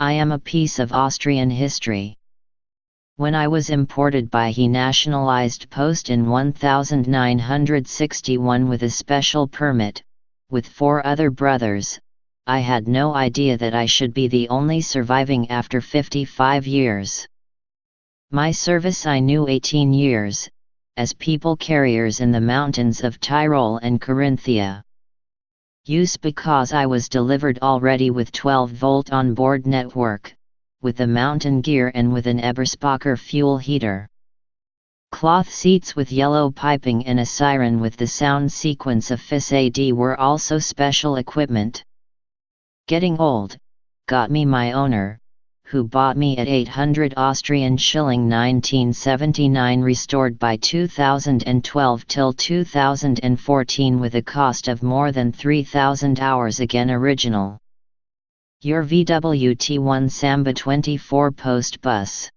I am a piece of Austrian history. When I was imported by he nationalized post in 1961 with a special permit, with four other brothers, I had no idea that I should be the only surviving after 55 years. My service I knew 18 years, as people carriers in the mountains of Tyrol and Carinthia. Use because I was delivered already with 12 volt on-board network, with a mountain gear and with an Eberspacher fuel heater. Cloth seats with yellow piping and a siren with the sound sequence of FIS AD were also special equipment. Getting old, got me my owner, who bought me at 800 Austrian shilling 1979 restored by 2012 till 2014 with a cost of more than 3000 hours again original. Your VWT1 Samba 24 post bus